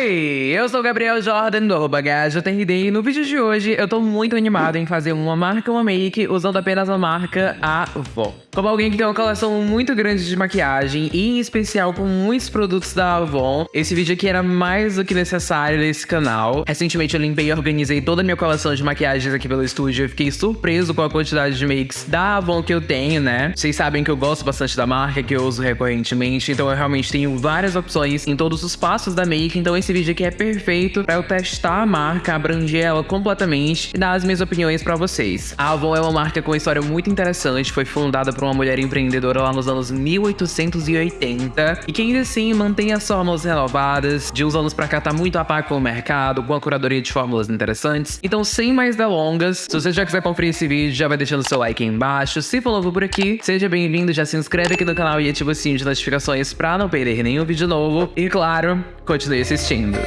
Oi, eu sou o Gabriel Jordan do arroba GajoTRD e no vídeo de hoje eu tô muito animado em fazer uma marca uma make usando apenas a marca Avon. Como alguém que tem uma coleção muito grande de maquiagem e em especial com muitos produtos da Avon, esse vídeo aqui era mais do que necessário nesse canal. Recentemente eu limpei e organizei toda a minha coleção de maquiagens aqui pelo estúdio e fiquei surpreso com a quantidade de makes da Avon que eu tenho, né? Vocês sabem que eu gosto bastante da marca, que eu uso recorrentemente, então eu realmente tenho várias opções em todos os passos da make então esse vídeo aqui é perfeito para eu testar a marca, abranger ela completamente e dar as minhas opiniões para vocês. A Avon é uma marca com uma história muito interessante, foi fundada por uma mulher empreendedora lá nos anos 1880 e que ainda assim mantém as fórmulas renovadas, de uns anos pra cá tá muito a par com o mercado, com a curadoria de fórmulas interessantes. Então sem mais delongas, se você já quiser conferir esse vídeo, já vai deixando seu like aí embaixo. Se for novo por aqui, seja bem-vindo, já se inscreve aqui no canal e ativa o sininho de notificações pra não perder nenhum vídeo novo. E claro, continue assistindo.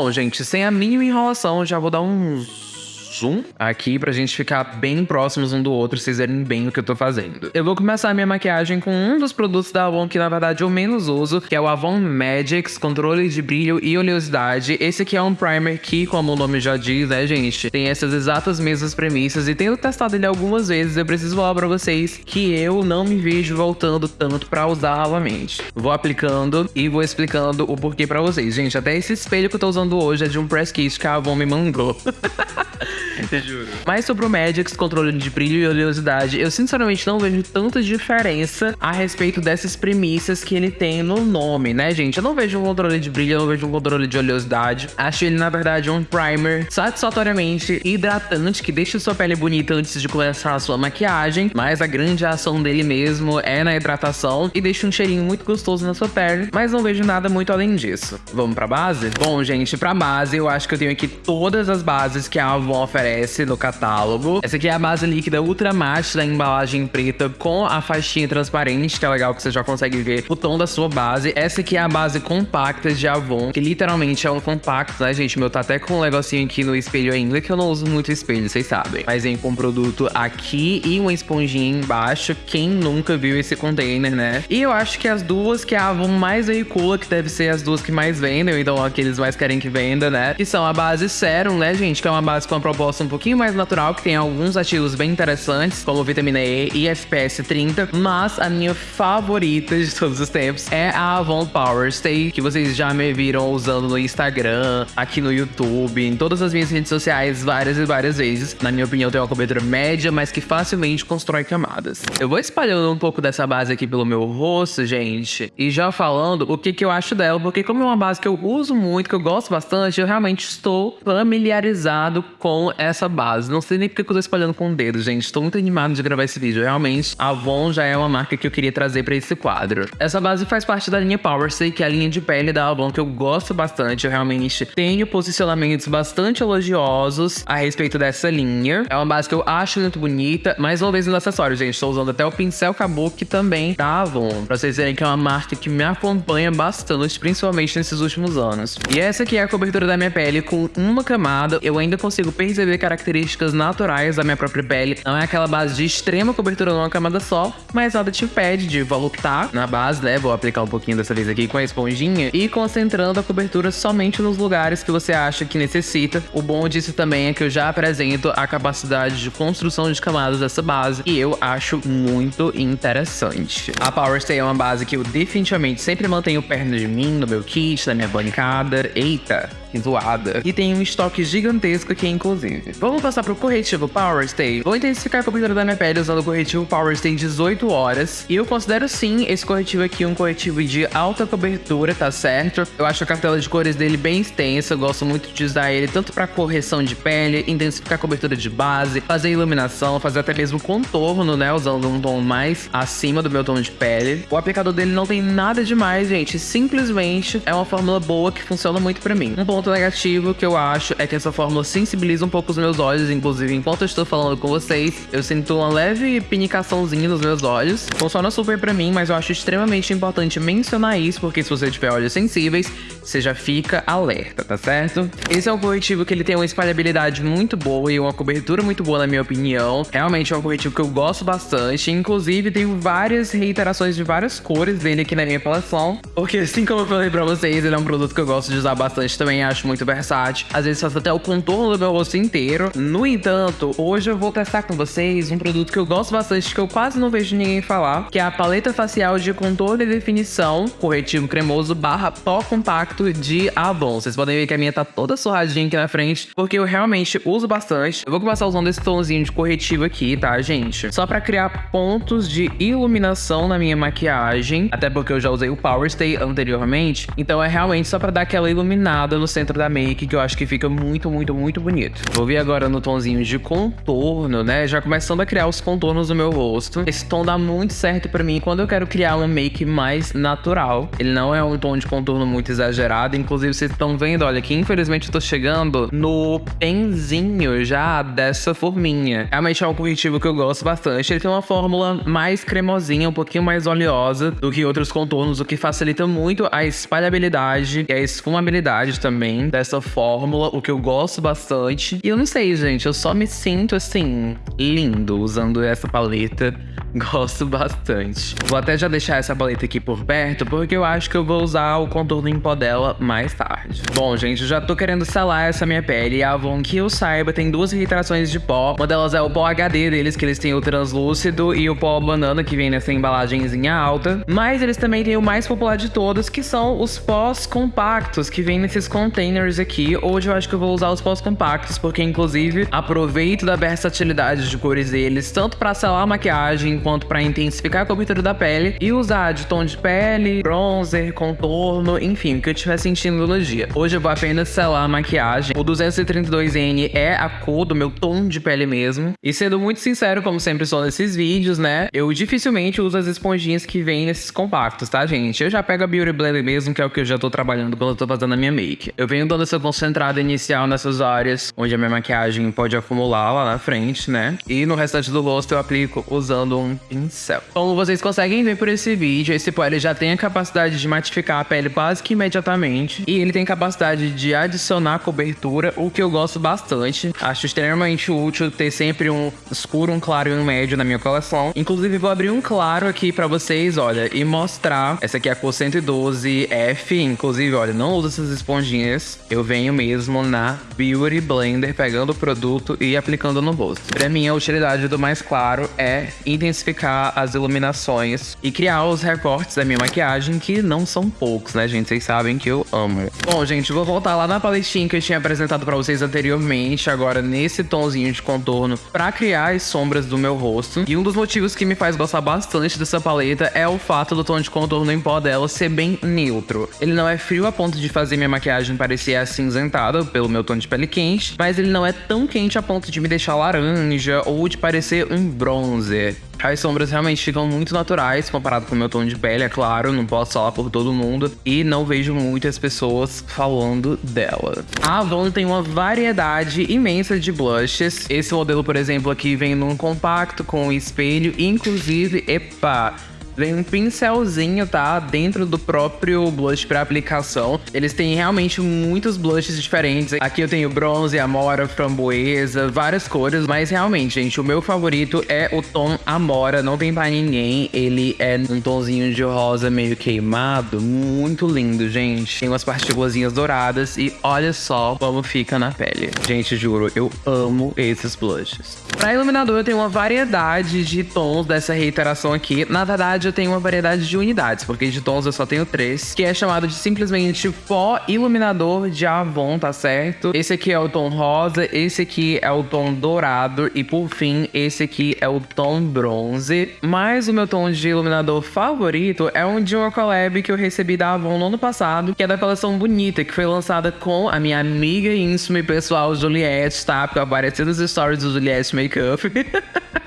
Bom, gente, sem a mínima enrolação, já vou dar uns zoom aqui pra gente ficar bem próximos um do outro, vocês verem bem o que eu tô fazendo. Eu vou começar a minha maquiagem com um dos produtos da Avon que na verdade eu menos uso, que é o Avon Magics Controle de Brilho e Oleosidade. Esse aqui é um primer que, como o nome já diz, né, gente, tem essas exatas mesmas premissas e tendo testado ele algumas vezes, eu preciso falar pra vocês que eu não me vejo voltando tanto pra usar novamente. Vou aplicando e vou explicando o porquê pra vocês. Gente, até esse espelho que eu tô usando hoje é de um press kit que a Avon me mandou. Juro. Mas sobre o Magix, controle de brilho e oleosidade, eu sinceramente não vejo tanta diferença a respeito dessas premissas que ele tem no nome, né, gente? Eu não vejo um controle de brilho, eu não vejo um controle de oleosidade. Acho ele, na verdade, um primer satisfatoriamente hidratante, que deixa sua pele bonita antes de começar a sua maquiagem, mas a grande ação dele mesmo é na hidratação e deixa um cheirinho muito gostoso na sua pele, mas não vejo nada muito além disso. Vamos pra base? Bom, gente, pra base, eu acho que eu tenho aqui todas as bases que a Avon oferece aparece no catálogo. Essa aqui é a base líquida Ultra Matte da embalagem preta com a faixinha transparente, que é legal que você já consegue ver o tom da sua base. Essa aqui é a base compacta de Avon, que literalmente é um compacto, né, gente? Meu tá até com um negocinho aqui no espelho ainda, que eu não uso muito espelho, vocês sabem. Mas vem com um produto aqui e uma esponjinha embaixo. Quem nunca viu esse container, né? E eu acho que as duas que a Avon mais veicula, que deve ser as duas que mais vendem, então aqueles mais querem que venda, né? Que são a base Serum, né, gente? Que é uma base com uma proposta um pouquinho mais natural, que tem alguns ativos bem interessantes, como vitamina E e FPS 30, mas a minha favorita de todos os tempos é a Avon Power Stay, que vocês já me viram usando no Instagram, aqui no YouTube, em todas as minhas redes sociais várias e várias vezes. Na minha opinião, tem uma cobertura média, mas que facilmente constrói camadas. Eu vou espalhando um pouco dessa base aqui pelo meu rosto, gente, e já falando o que, que eu acho dela, porque como é uma base que eu uso muito, que eu gosto bastante, eu realmente estou familiarizado com essa essa base. Não sei nem porque eu tô espalhando com o dedo, gente. Estou muito animado de gravar esse vídeo. Realmente, a Avon já é uma marca que eu queria trazer para esse quadro. Essa base faz parte da linha Power Stay, que é a linha de pele da Avon que eu gosto bastante. Eu realmente tenho posicionamentos bastante elogiosos a respeito dessa linha. É uma base que eu acho muito bonita. Mais uma vez nos acessórios, gente. Estou usando até o pincel Kabuki também da Avon. Pra vocês verem que é uma marca que me acompanha bastante, principalmente nesses últimos anos. E essa aqui é a cobertura da minha pele com uma camada. Eu ainda consigo perceber características naturais da minha própria pele. Não é aquela base de extrema cobertura numa camada só, mas nada te impede de voluptar na base, né? Vou aplicar um pouquinho dessa vez aqui com a esponjinha e concentrando a cobertura somente nos lugares que você acha que necessita. O bom disso também é que eu já apresento a capacidade de construção de camadas dessa base e eu acho muito interessante. A Power Stay é uma base que eu definitivamente sempre mantenho perto de mim, no meu kit, na minha bancada. Eita, que zoada. E tem um estoque gigantesco aqui, inclusive. Vamos passar pro corretivo Power Stay. Vou intensificar a cobertura da minha pele usando o corretivo Power Stay 18 horas. E eu considero sim esse corretivo aqui um corretivo de alta cobertura, tá certo? Eu acho a cartela de cores dele bem extensa. Eu gosto muito de usar ele tanto para correção de pele, intensificar a cobertura de base, fazer iluminação, fazer até mesmo contorno, né? Usando um tom mais acima do meu tom de pele. O aplicador dele não tem nada demais, gente. Simplesmente é uma fórmula boa que funciona muito para mim. Um ponto ponto negativo que eu acho é que essa fórmula sensibiliza um pouco os meus olhos, inclusive enquanto eu estou falando com vocês, eu sinto uma leve pinicaçãozinha nos meus olhos. Funciona super pra mim, mas eu acho extremamente importante mencionar isso, porque se você tiver olhos sensíveis, você já fica alerta, tá certo? Esse é um corretivo que ele tem uma espalhabilidade muito boa e uma cobertura muito boa, na minha opinião. Realmente é um corretivo que eu gosto bastante, inclusive tenho várias reiterações de várias cores dele aqui na minha coleção, porque assim como eu falei pra vocês, ele é um produto que eu gosto de usar bastante também, acho muito versátil. Às vezes faço até o contorno do meu rosto inteiro. No entanto, hoje eu vou testar com vocês um produto que eu gosto bastante, que eu quase não vejo ninguém falar, que é a paleta facial de contorno e definição, corretivo cremoso barra pó compacto de Avon. Vocês podem ver que a minha tá toda surradinha aqui na frente, porque eu realmente uso bastante. Eu vou começar usando esse tomzinho de corretivo aqui, tá, gente? Só pra criar pontos de iluminação na minha maquiagem, até porque eu já usei o Power Stay anteriormente, então é realmente só pra dar aquela iluminada no centro da make, que eu acho que fica muito, muito, muito bonito. Vou vir agora no tomzinho de contorno, né? Já começando a criar os contornos do meu rosto. Esse tom dá muito certo pra mim quando eu quero criar uma make mais natural. Ele não é um tom de contorno muito exagerado, inclusive vocês estão vendo, olha, que infelizmente eu tô chegando no penzinho já dessa forminha. Realmente é um corretivo que eu gosto bastante. Ele tem uma fórmula mais cremosinha, um pouquinho mais oleosa do que outros contornos, o que facilita muito a espalhabilidade e a esfumabilidade também dessa fórmula, o que eu gosto bastante. E eu não sei, gente, eu só me sinto assim, lindo usando essa paleta. Gosto bastante. Vou até já deixar essa paleta aqui por perto, porque eu acho que eu vou usar o contorno em pó dela mais tarde. Bom, gente, eu já tô querendo selar essa minha pele. E a Avon, que eu saiba, tem duas reiterações de pó. Uma delas é o pó HD deles, que eles têm o translúcido, e o pó banana, que vem nessa embalagenzinha alta. Mas eles também têm o mais popular de todos, que são os pós compactos, que vem nesses containers aqui. Hoje eu acho que eu vou usar os pós compactos, porque inclusive aproveito da versatilidade de cores deles, tanto pra selar a maquiagem, quanto para intensificar a cobertura da pele e usar de tom de pele, bronzer, contorno, enfim, o que eu estiver sentindo no dia. Hoje eu vou apenas selar a maquiagem. O 232N é a cor do meu tom de pele mesmo. E sendo muito sincero, como sempre sou nesses vídeos, né? Eu dificilmente uso as esponjinhas que vêm nesses compactos, tá, gente? Eu já pego a Beauty Blender mesmo, que é o que eu já tô trabalhando quando eu tô fazendo a minha make. Eu venho dando essa concentrada inicial nessas áreas onde a minha maquiagem pode acumular lá na frente, né? E no restante do rosto eu aplico usando um um pincel. Como vocês conseguem ver por esse vídeo, esse pó ele já tem a capacidade de matificar a pele quase que imediatamente. E ele tem capacidade de adicionar cobertura, o que eu gosto bastante. Acho extremamente útil ter sempre um escuro, um claro e um médio na minha coleção. Inclusive, vou abrir um claro aqui pra vocês, olha, e mostrar. Essa aqui é a cor 112F. Inclusive, olha, não uso essas esponjinhas. Eu venho mesmo na Beauty Blender, pegando o produto e aplicando no rosto. Pra mim, a utilidade do mais claro é intensificar intensificar as iluminações e criar os recortes da minha maquiagem, que não são poucos, né, gente? Vocês sabem que eu amo. Bom, gente, vou voltar lá na paletinha que eu tinha apresentado pra vocês anteriormente, agora nesse tomzinho de contorno, pra criar as sombras do meu rosto. E um dos motivos que me faz gostar bastante dessa paleta é o fato do tom de contorno em pó dela ser bem neutro. Ele não é frio a ponto de fazer minha maquiagem parecer acinzentada pelo meu tom de pele quente, mas ele não é tão quente a ponto de me deixar laranja ou de parecer um bronzer. As sombras realmente ficam muito naturais comparado com o meu tom de pele, é claro, não posso falar por todo mundo. E não vejo muitas pessoas falando dela. A Avon tem uma variedade imensa de blushes. Esse modelo, por exemplo, aqui vem num compacto com espelho, inclusive, epa, Vem um pincelzinho, tá? Dentro do próprio blush para aplicação. Eles têm realmente muitos blushes diferentes. Aqui eu tenho bronze, amora, framboesa, várias cores. Mas realmente, gente, o meu favorito é o tom amora. Não tem pra ninguém. Ele é um tomzinho de rosa meio queimado. Muito lindo, gente. Tem umas partículas douradas. E olha só como fica na pele. Gente, juro, eu amo esses blushes. Pra iluminador, eu tenho uma variedade de tons dessa reiteração aqui. Na verdade, verdade, eu tenho uma variedade de unidades, porque de tons eu só tenho três, que é chamado de simplesmente pó iluminador de Avon, tá certo? Esse aqui é o tom rosa, esse aqui é o tom dourado e por fim, esse aqui é o tom bronze. Mas o meu tom de iluminador favorito é um de uma collab que eu recebi da Avon no ano passado, que é da coleção Bonita, que foi lançada com a minha amiga íntima e pessoal Juliette, tá? Porque eu apareci nos stories do Juliette Makeup.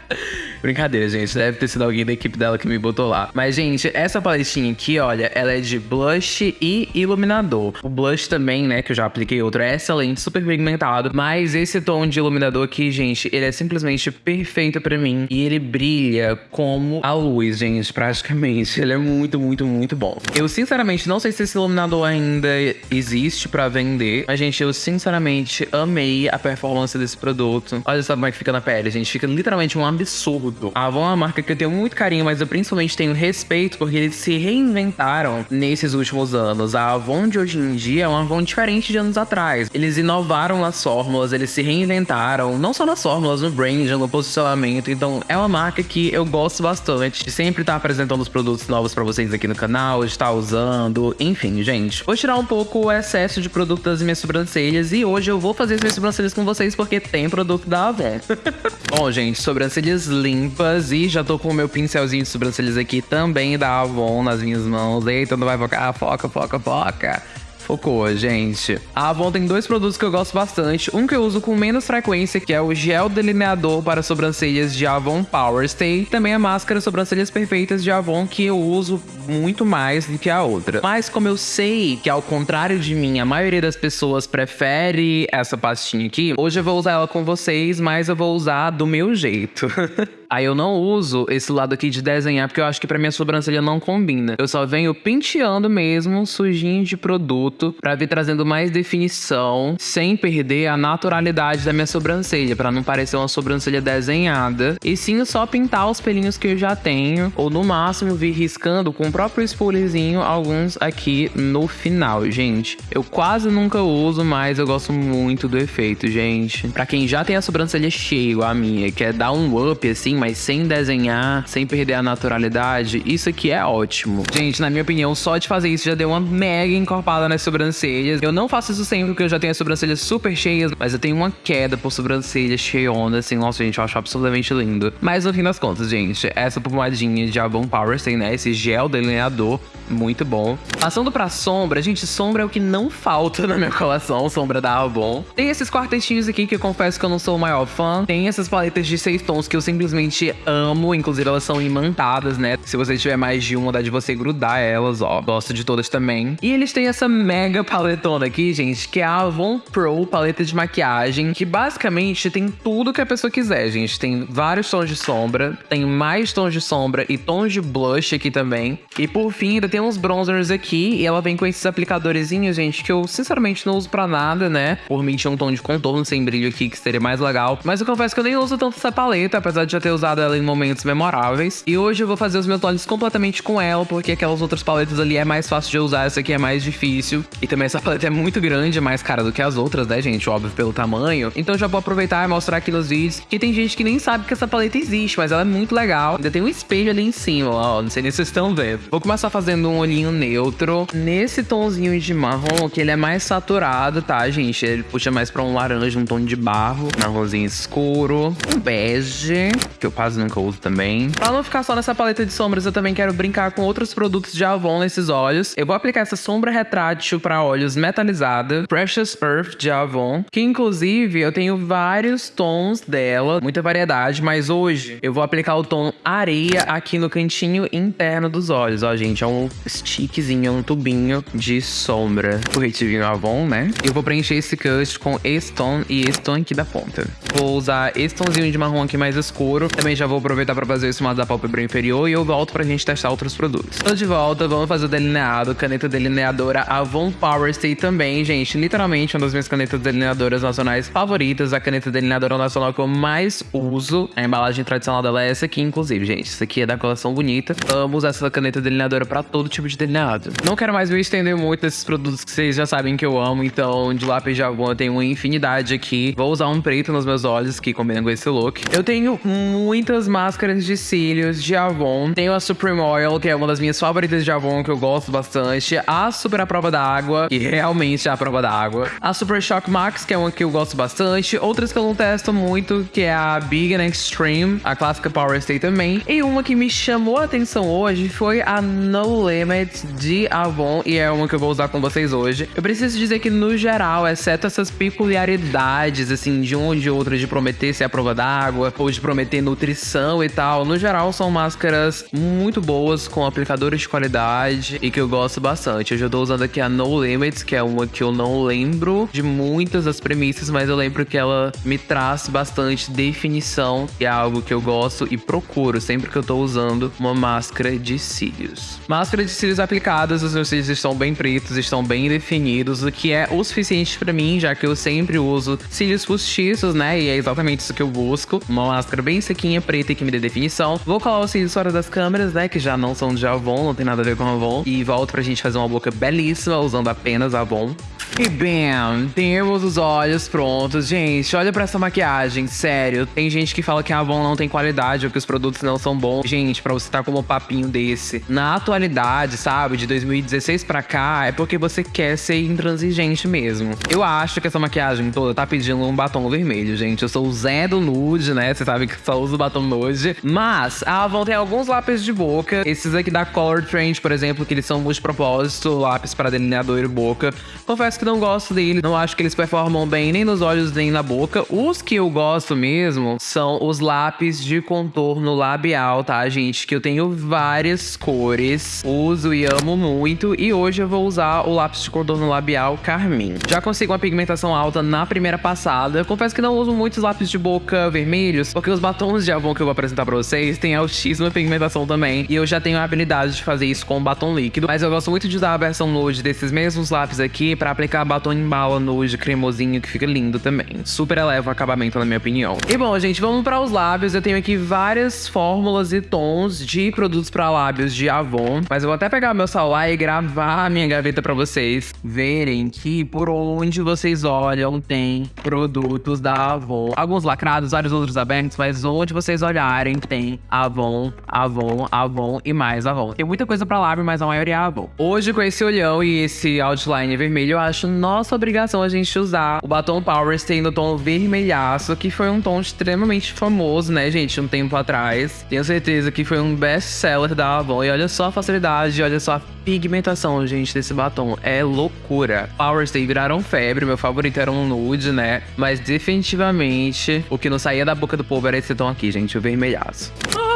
Brincadeira, gente. Deve ter sido alguém da equipe dela que me botou lá. Mas, gente, essa paletinha aqui, olha, ela é de blush e iluminador. O blush também, né, que eu já apliquei outro, é excelente, super pigmentado. Mas esse tom de iluminador aqui, gente, ele é simplesmente perfeito pra mim. E ele brilha como a luz, gente, praticamente. Ele é muito, muito, muito bom. Eu, sinceramente, não sei se esse iluminador ainda existe pra vender. Mas, gente, eu sinceramente amei a performance desse produto. Olha só como é que fica na pele, gente. Fica literalmente um absurdo. A Avon é uma marca que eu tenho muito carinho, mas eu principalmente tenho respeito porque eles se reinventaram nesses últimos anos. A Avon de hoje em dia é uma Avon diferente de anos atrás. Eles inovaram nas fórmulas, eles se reinventaram, não só nas fórmulas, no brand, no posicionamento. Então, é uma marca que eu gosto bastante de sempre estar tá apresentando os produtos novos para vocês aqui no canal, de estar usando, enfim, gente. Vou tirar um pouco o excesso de produto das minhas sobrancelhas e hoje eu vou fazer as minhas sobrancelhas com vocês porque tem produto da Avon. Bom, gente, sobrancelhas limpas e já tô com o meu pincelzinho de sobrancelhas aqui também da Avon nas minhas mãos. Eita, não vai focar, foca, foca, foca. Focou, gente. A Avon tem dois produtos que eu gosto bastante. Um que eu uso com menos frequência, que é o gel delineador para sobrancelhas de Avon Power Stay. Também a máscara sobrancelhas perfeitas de Avon, que eu uso muito mais do que a outra. Mas como eu sei que, ao contrário de mim, a maioria das pessoas prefere essa pastinha aqui, hoje eu vou usar ela com vocês, mas eu vou usar do meu jeito. Aí eu não uso esse lado aqui de desenhar, porque eu acho que pra minha sobrancelha não combina. Eu só venho penteando mesmo, sujinho de produto, pra vir trazendo mais definição, sem perder a naturalidade da minha sobrancelha, pra não parecer uma sobrancelha desenhada. E sim só pintar os pelinhos que eu já tenho, ou no máximo vir riscando com o próprio spoolerzinho alguns aqui no final, gente. Eu quase nunca uso, mas eu gosto muito do efeito, gente. Pra quem já tem a sobrancelha cheia, a minha, quer dar um up assim, mas sem desenhar, sem perder a naturalidade, isso aqui é ótimo. Gente, na minha opinião, só de fazer isso já deu uma mega encorpada nas sobrancelhas. Eu não faço isso sempre porque eu já tenho as sobrancelhas super cheias, mas eu tenho uma queda por sobrancelha cheiona, assim, nossa, gente, eu acho absolutamente lindo. Mas no fim das contas, gente, essa pomadinha de Avon Power tem, né, esse gel delineador, muito bom. Passando pra sombra, gente, sombra é o que não falta na minha coleção, sombra da Avon. Tem esses quartetinhos aqui que eu confesso que eu não sou o maior fã. Tem essas paletas de seis tons que eu simplesmente amo, inclusive elas são imantadas, né? Se você tiver mais de uma, dá de você grudar elas, ó. Gosto de todas também. E eles têm essa mega paletona aqui, gente, que é a Avon Pro paleta de maquiagem, que basicamente tem tudo que a pessoa quiser, gente. Tem vários tons de sombra, tem mais tons de sombra e tons de blush aqui também. E por fim, ainda tem uns bronzers aqui, e ela vem com esses aplicadorzinhos, gente, que eu sinceramente não uso pra nada, né? Por mim tinha um tom de contorno sem brilho aqui, que seria mais legal. Mas eu confesso que eu nem uso tanto essa paleta, apesar de já ter usado ela em momentos memoráveis. E hoje eu vou fazer os meus olhos completamente com ela, porque aquelas outras paletas ali é mais fácil de usar, essa aqui é mais difícil. E também essa paleta é muito grande, mais cara do que as outras, né, gente? Óbvio, pelo tamanho. Então já vou aproveitar e mostrar aqui nos vídeos. Que tem gente que nem sabe que essa paleta existe, mas ela é muito legal. Ainda tem um espelho ali em cima, ó. Não sei nem se vocês estão vendo. Vou começar fazendo um olhinho neutro. Nesse tomzinho de marrom, que ele é mais saturado, tá, gente? Ele puxa mais pra um laranja, um tom de barro. Marronzinho escuro. Um bege, que eu quase nunca uso também. Pra não ficar só nessa paleta de sombras, eu também quero brincar com outros produtos de Avon nesses olhos. Eu vou aplicar essa sombra retrátil para olhos metalizada, Precious Earth de Avon, que inclusive eu tenho vários tons dela, muita variedade, mas hoje eu vou aplicar o tom areia aqui no cantinho interno dos olhos, ó, gente, é um stickzinho, é um tubinho de sombra. Corretivinho Avon, né? Eu vou preencher esse cut com esse tom e esse tom aqui da ponta. Vou usar esse tomzinho de marrom aqui mais escuro, também já vou aproveitar para fazer esse modo da pálpebra inferior e eu volto pra gente testar outros produtos. Tô de volta, vamos fazer o delineado, caneta delineadora Avon Power Stay também, gente. Literalmente uma das minhas canetas delineadoras nacionais favoritas, a caneta delineadora nacional que eu mais uso. A embalagem tradicional dela é essa aqui, inclusive, gente. Isso aqui é da coleção bonita. Amo usar essa caneta delineadora para todo tipo de delineado. Não quero mais me estender muito nesses produtos que vocês já sabem que eu amo, então de lápis de Avon eu tenho uma infinidade aqui. Vou usar um preto nos meus olhos que combina com esse look. Eu tenho muitas máscaras de cílios de Avon. Tenho a Supreme Oil, que é uma das minhas favoritas de Avon, que eu gosto bastante. A Super A Prova da Água, que realmente é a prova da água. A Super Shock Max, que é uma que eu gosto bastante. Outras que eu não testo muito, que é a Big and Extreme, a clássica Power Stay também. E uma que me chamou a atenção hoje foi a No Limit de Avon, e é uma que eu vou usar com vocês hoje. Eu preciso dizer que, no geral, exceto essas peculiaridades, assim, de um ou de outro, de prometer ser a prova d'água, ou de prometer nutrição e tal. No geral, são máscaras muito boas, com aplicadores de qualidade e que eu gosto bastante. Hoje eu tô usando aqui a No Limits, que é uma que eu não lembro de muitas das premissas, mas eu lembro que ela me traz bastante definição, e é algo que eu gosto e procuro sempre que eu tô usando uma máscara de cílios. Máscara de cílios aplicadas, os meus cílios estão bem pretos, estão bem definidos, o que é o suficiente para mim, já que eu sempre uso cílios postiços, né? E é exatamente isso que eu busco. Uma máscara bem sequinha, preta e que me dê definição. Vou colar os cílios fora das câmeras, né? Que já não são de Avon, não tem nada a ver com Avon. E volto pra gente fazer uma boca belíssima usando apenas Avon. E bam, temos os olhos prontos. Gente, olha pra essa maquiagem, sério. Tem gente que fala que a Avon não tem qualidade ou que os produtos não são bons. Gente, pra você estar tá com um papinho desse na atualidade, sabe, de 2016 pra cá, é porque você quer ser intransigente mesmo. Eu acho que essa maquiagem toda tá pedindo um batom vermelho, gente. Eu sou o Zé do nude, né? Você sabe que só uso batom nude. Mas a Avon tem alguns lápis de boca. Esses aqui da Color Trend, por exemplo, que eles são multipropósito, lápis para delineador e boca. Confesso que que não gosto dele. Não acho que eles performam bem nem nos olhos nem na boca. Os que eu gosto mesmo são os lápis de contorno labial, tá, gente? Que eu tenho várias cores, uso e amo muito. E hoje eu vou usar o lápis de contorno labial Carmim. Já consigo uma pigmentação alta na primeira passada. Confesso que não uso muitos lápis de boca vermelhos, porque os batons de Avon que eu vou apresentar pra vocês têm altíssima pigmentação também. E eu já tenho a habilidade de fazer isso com batom líquido. Mas eu gosto muito de usar a versão nude desses mesmos lápis aqui pra aplicar aplicar batom em bala nude cremosinho, que fica lindo também. Super eleva o acabamento, na minha opinião. E bom, gente, vamos para os lábios. Eu tenho aqui várias fórmulas e tons de produtos para lábios de Avon. Mas eu vou até pegar meu celular e gravar a minha gaveta para vocês verem que por onde vocês olham tem produtos da Avon. Alguns lacrados, vários outros abertos, mas onde vocês olharem tem Avon, Avon, Avon e mais Avon. Tem muita coisa para lábio, mas a maioria é Avon. Hoje, com esse olhão e esse outline vermelho, eu acho acho nossa obrigação a gente usar o batom Power Stay no tom vermelhaço, que foi um tom extremamente famoso, né, gente, um tempo atrás. Tenho certeza que foi um best-seller da Avon. E olha só a facilidade, olha só a pigmentação, gente, desse batom. É loucura. Power Stay viraram febre, meu favorito era um nude, né? Mas definitivamente o que não saía da boca do povo era esse tom aqui, gente, o vermelhaço. Ah!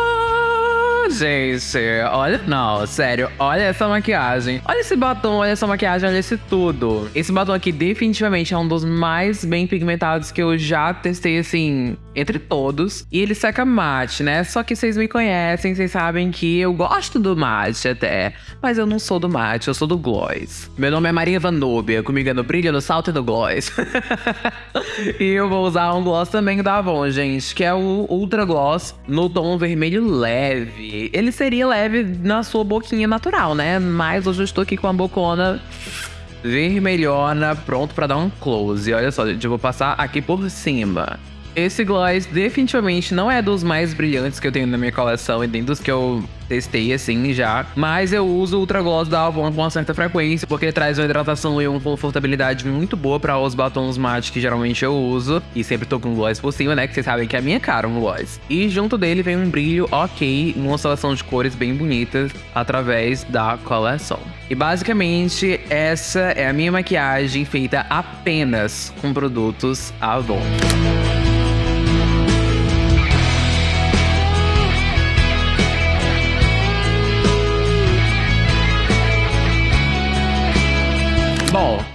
Gente. Olha, não, sério. Olha essa maquiagem. Olha esse batom, olha essa maquiagem, olha esse tudo. Esse batom aqui definitivamente é um dos mais bem pigmentados que eu já testei, assim, entre todos. E ele seca mate, né? Só que vocês me conhecem, vocês sabem que eu gosto do mate até. Mas eu não sou do mate, eu sou do gloss. Meu nome é Maria Vanúbia, comigo é no brilho, no salto e no gloss. e eu vou usar um gloss também da Avon, gente, que é o Ultra Gloss no tom vermelho leve ele seria leve na sua boquinha natural, né? Mas hoje eu estou aqui com a bocona vermelhona, pronto para dar um close. Olha só, gente, eu vou passar aqui por cima. Esse gloss definitivamente não é dos mais brilhantes que eu tenho na minha coleção e nem dos que eu testei assim já. Mas eu uso o Ultra Gloss da Avon com uma certa frequência, porque traz uma hidratação e uma confortabilidade muito boa para os batons mate que geralmente eu uso. E sempre tô com gloss por cima, né? Que vocês sabem que é a minha cara um gloss. E junto dele vem um brilho ok, uma seleção de cores bem bonitas através da coleção. E basicamente essa é a minha maquiagem feita apenas com produtos Avon.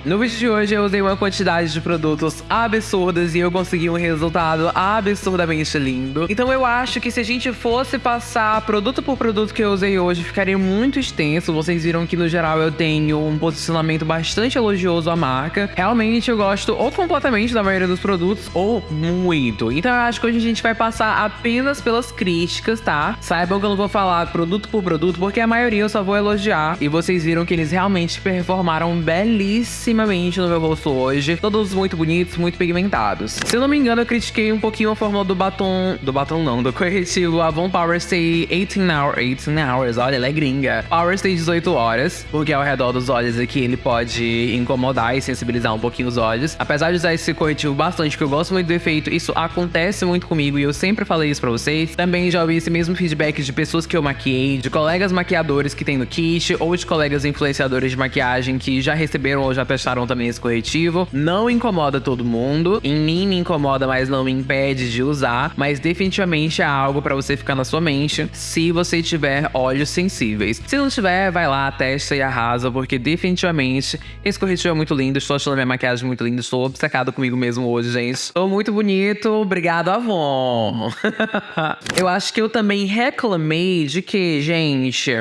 No vídeo de hoje eu usei uma quantidade de produtos absurdas e eu consegui um resultado absurdamente lindo. Então eu acho que se a gente fosse passar produto por produto que eu usei hoje, ficaria muito extenso. Vocês viram que no geral eu tenho um posicionamento bastante elogioso à marca. Realmente eu gosto ou completamente da maioria dos produtos ou muito. Então eu acho que hoje a gente vai passar apenas pelas críticas, tá? Saibam que eu não vou falar produto por produto, porque a maioria eu só vou elogiar. E vocês viram que eles realmente performaram belíssimo belíssimamente no meu rosto hoje. Todos muito bonitos, muito pigmentados. Se eu não me engano, eu critiquei um pouquinho a fórmula do batom... Do batom não, do corretivo Avon Power Stay 18 hours. 18 hours, olha, ela é gringa. Power Stay 18 horas, porque ao redor dos olhos aqui ele pode incomodar e sensibilizar um pouquinho os olhos. Apesar de usar esse corretivo bastante, que eu gosto muito do efeito, isso acontece muito comigo e eu sempre falei isso pra vocês. Também já ouvi esse mesmo feedback de pessoas que eu maquiei, de colegas maquiadores que tem no kit, ou de colegas influenciadores de maquiagem que já receberam ou já testaram também esse corretivo. Não incomoda todo mundo. Em mim me incomoda, mas não me impede de usar. Mas definitivamente é algo para você ficar na sua mente se você tiver olhos sensíveis. Se não tiver, vai lá, testa e arrasa, porque definitivamente esse corretivo é muito lindo. Estou achando minha maquiagem muito linda. Estou obcecado comigo mesmo hoje, gente. Estou muito bonito. Obrigado, Avon. eu acho que eu também reclamei de que, gente.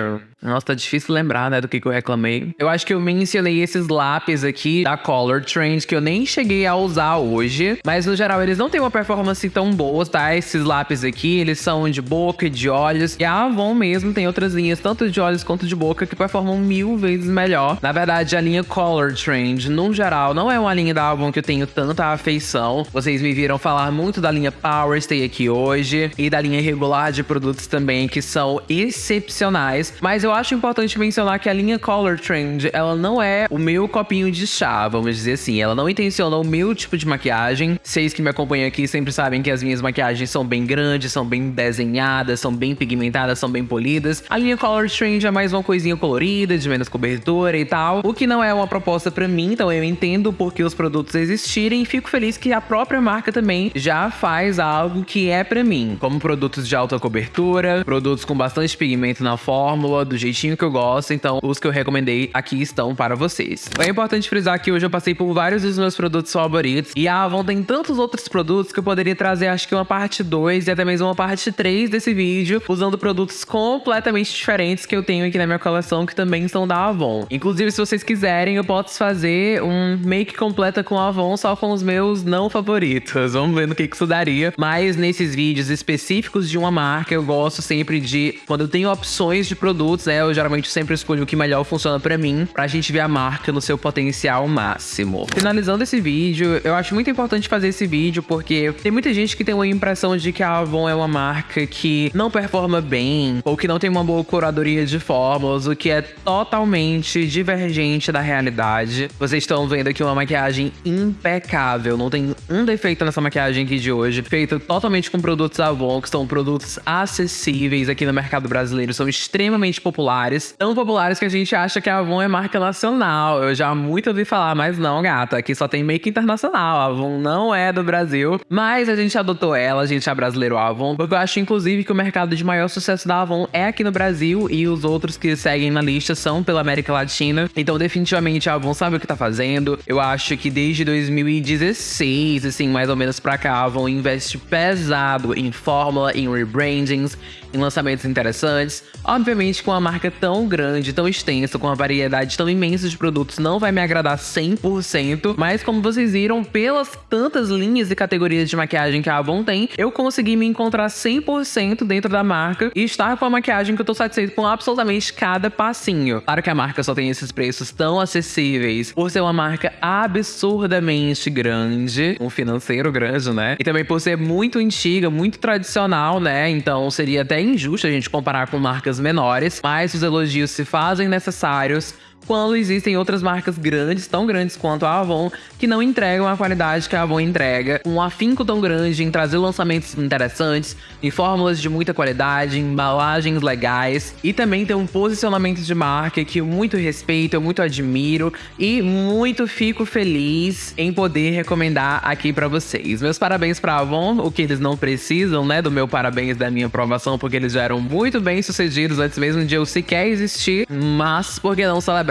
Nossa, tá difícil lembrar, né, do que, que eu reclamei. Eu acho que eu mencionei esses lápis aqui da Color Trend que eu nem cheguei a usar hoje. Mas, no geral, eles não têm uma performance tão boa, tá? Esses lápis aqui, eles são de boca e de olhos. E a Avon mesmo tem outras linhas, tanto de olhos quanto de boca, que performam mil vezes melhor. Na verdade, a linha Color Trend, no geral, não é uma linha da Avon que eu tenho tanta afeição. Vocês me viram falar muito da linha Power Stay aqui hoje. E da linha regular de produtos também, que são excepcionais. Mas eu eu acho importante mencionar que a linha Color Trend, ela não é o meu copinho de chá, vamos dizer assim. Ela não intenciona o meu tipo de maquiagem. Vocês que me acompanham aqui sempre sabem que as minhas maquiagens são bem grandes, são bem desenhadas, são bem pigmentadas, são bem polidas. A linha Color Trend é mais uma coisinha colorida, de menos cobertura e tal. O que não é uma proposta para mim, então eu entendo porque os produtos existirem e fico feliz que a própria marca também já faz algo que é para mim, como produtos de alta cobertura, produtos com bastante pigmento na fórmula, do jeitinho que eu gosto, então os que eu recomendei aqui estão para vocês. É importante frisar que hoje eu passei por vários dos meus produtos favoritos e a Avon tem tantos outros produtos que eu poderia trazer acho que uma parte 2 e até mesmo uma parte 3 desse vídeo, usando produtos completamente diferentes que eu tenho aqui na minha coleção que também são da Avon. Inclusive, se vocês quiserem, eu posso fazer um make completa com a Avon só com os meus não favoritos. Vamos ver no que isso daria. Mas nesses vídeos específicos de uma marca, eu gosto sempre de, quando eu tenho opções de produtos, né, eu geralmente sempre escolho o que melhor funciona para mim, pra gente ver a marca no seu potencial máximo. Finalizando esse vídeo, eu acho muito importante fazer esse vídeo porque tem muita gente que tem uma impressão de que a Avon é uma marca que não performa bem ou que não tem uma boa curadoria de fórmulas, o que é totalmente divergente da realidade. Vocês estão vendo aqui uma maquiagem impecável, não tem um defeito nessa maquiagem aqui de hoje, feita totalmente com produtos Avon, que são produtos acessíveis aqui no mercado brasileiro, são extremamente populares populares. Tão populares que a gente acha que a Avon é marca nacional. Eu já muito ouvi falar, mas não, gata. Aqui só tem make internacional. A Avon não é do Brasil. Mas a gente adotou ela, a gente é brasileiro a Avon. Porque eu acho, inclusive, que o mercado de maior sucesso da Avon é aqui no Brasil. E os outros que seguem na lista são pela América Latina. Então, definitivamente, a Avon sabe o que tá fazendo. Eu acho que desde 2016, assim, mais ou menos pra cá, a Avon investe pesado em fórmula, em rebrandings, em lançamentos interessantes. Obviamente, com a marca tão grande, tão extensa, com uma variedade tão imensa de produtos, não vai me agradar 100%, mas como vocês viram, pelas tantas linhas e categorias de maquiagem que a Avon tem, eu consegui me encontrar 100% dentro da marca e estar com a maquiagem que eu tô satisfeito com absolutamente cada passinho. Claro que a marca só tem esses preços tão acessíveis por ser uma marca absurdamente grande, um financeiro grande, né? E também por ser muito antiga, muito tradicional, né? Então seria até injusto a gente comparar com marcas menores, mas os elogios se fazem necessários quando existem outras marcas grandes, tão grandes quanto a Avon, que não entregam a qualidade que a Avon entrega, um afinco tão grande em trazer lançamentos interessantes, em fórmulas de muita qualidade, em embalagens legais e também tem um posicionamento de marca que eu muito respeito, eu muito admiro e muito fico feliz em poder recomendar aqui para vocês. Meus parabéns para Avon, o que eles não precisam, né, do meu parabéns da minha aprovação, porque eles já eram muito bem sucedidos antes mesmo de eu sequer existir, mas por que não celebrar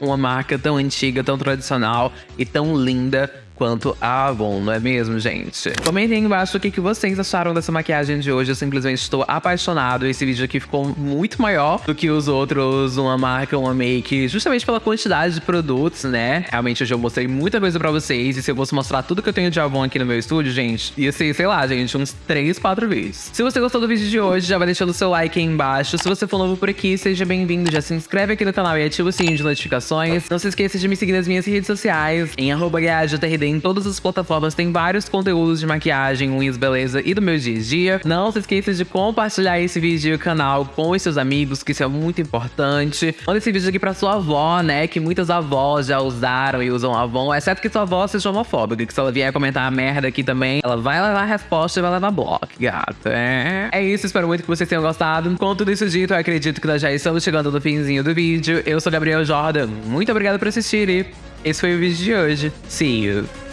uma marca tão antiga, tão tradicional e tão linda quanto Avon, não é mesmo, gente? Comentem aí embaixo o que, que vocês acharam dessa maquiagem de hoje. Eu simplesmente estou apaixonado. Esse vídeo aqui ficou muito maior do que os outros, uma marca, uma make, justamente pela quantidade de produtos, né? Realmente hoje eu mostrei muita coisa pra vocês. E se eu fosse mostrar tudo que eu tenho de Avon aqui no meu estúdio, gente, ia ser, sei lá, gente, uns 3, 4 vídeos. Se você gostou do vídeo de hoje, já vai deixando o seu like aí embaixo. Se você for novo por aqui, seja bem-vindo. Já se inscreve aqui no canal e ativa o sininho de notificações. Não se esqueça de me seguir nas minhas redes sociais, em arroba em todas as plataformas tem vários conteúdos de maquiagem, unhas, beleza e do meu dia a dia. Não se esqueça de compartilhar esse vídeo e canal com os seus amigos, que isso é muito importante. Manda esse vídeo aqui pra sua avó, né? Que muitas avós já usaram e usam Avon, exceto que sua avó seja homofóbica, que se ela vier comentar a merda aqui também, ela vai levar a resposta e vai levar bloco, gata. É. é isso, espero muito que vocês tenham gostado. Com tudo isso dito, eu acredito que nós já estamos chegando no finzinho do vídeo. Eu sou Gabriel Jordan, muito obrigado por assistir e esse foi o vídeo de hoje. See you!